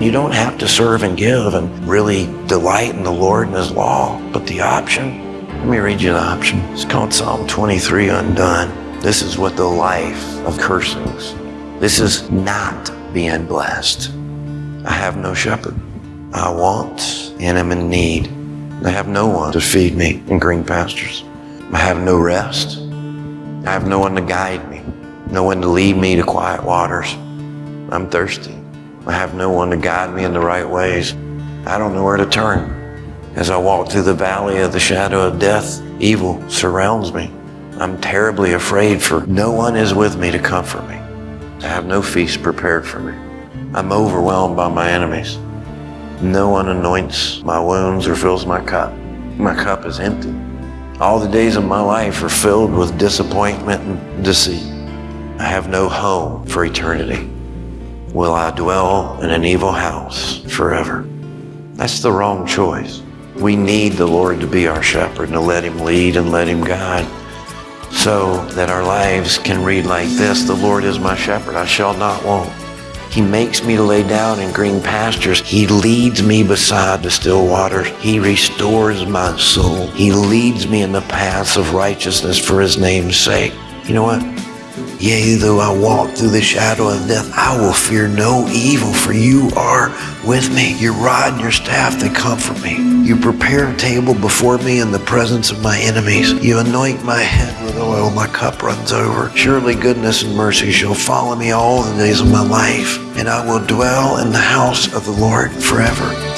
You don't have to serve and give and really delight in the Lord and His law. But the option, let me read you the option. It's called Psalm 23 Undone. This is what the life of cursings. This is not being blessed. I have no shepherd. I want and am in need. I have no one to feed me in green pastures. I have no rest. I have no one to guide me, no one to lead me to quiet waters. I'm thirsty. I have no one to guide me in the right ways. I don't know where to turn. As I walk through the valley of the shadow of death, evil surrounds me. I'm terribly afraid for no one is with me to comfort me. I have no feast prepared for me. I'm overwhelmed by my enemies. No one anoints my wounds or fills my cup. My cup is empty. All the days of my life are filled with disappointment and deceit. I have no home for eternity. Will I dwell in an evil house forever? That's the wrong choice. We need the Lord to be our shepherd and to let him lead and let him guide so that our lives can read like this. The Lord is my shepherd. I shall not want. He makes me to lay down in green pastures. He leads me beside the still waters. He restores my soul. He leads me in the paths of righteousness for his name's sake. You know what? Yea, though I walk through the shadow of death, I will fear no evil, for you are with me. Your rod and your staff, they comfort me. You prepare a table before me in the presence of my enemies. You anoint my head with oil, my cup runs over. Surely goodness and mercy shall follow me all the days of my life, and I will dwell in the house of the Lord forever.